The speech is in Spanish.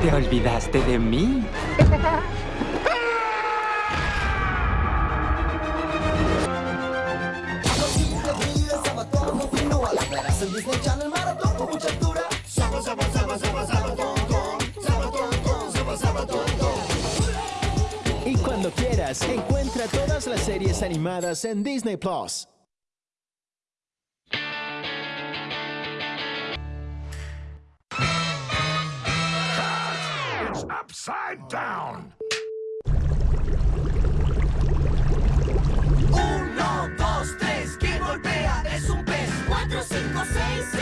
¿Te olvidaste de mí? Y cuando quieras, encuentra todas las series animadas en Disney Plus. Upside down. Uno, dos, tres, ¿quién golpea? Es un pez. Cuatro, cinco, seis,